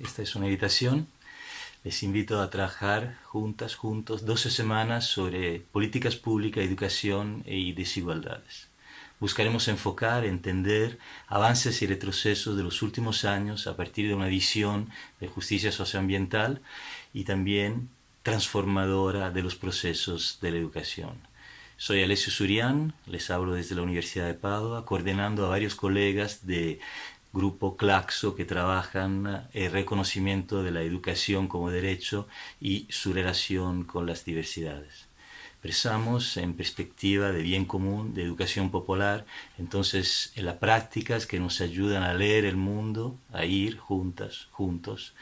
es una invitación. Les invito a trabajar juntas, juntos, 12 semanas sobre políticas públicas, educación y desigualdades. Buscaremos enfocar, entender avances y retrocesos de los últimos años a partir de una visión de justicia socioambiental y también transformadora de los procesos de la educación. Soy Alessio Surian, les hablo desde la Universidad de Padua, coordinando a varios colegas de grupo Claxo que trabajan el reconocimiento de la educación como derecho y su relación con las diversidades. Pensamos en perspectiva de bien común, de educación popular, entonces en las prácticas que nos ayudan a leer el mundo, a ir juntas, juntos,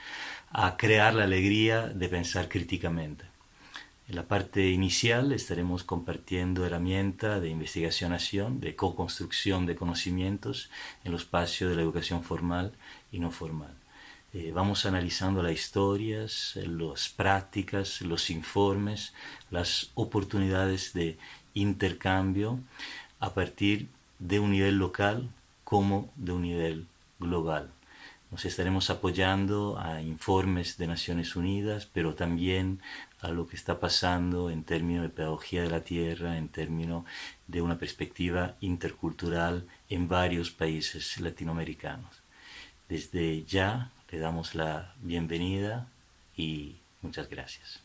a crear la alegría de pensar críticamente. En la parte inicial estaremos compartiendo herramientas de investigación-acción, de co-construcción de conocimientos en los espacios de la educación formal y no formal. Eh, vamos analizando las historias, las prácticas, los informes, las oportunidades de intercambio a partir de un nivel local como de un nivel global. Nos estaremos apoyando a informes de Naciones Unidas, pero también a lo que está pasando en términos de pedagogía de la tierra, en términos de una perspectiva intercultural en varios países latinoamericanos. Desde ya le damos la bienvenida y muchas gracias.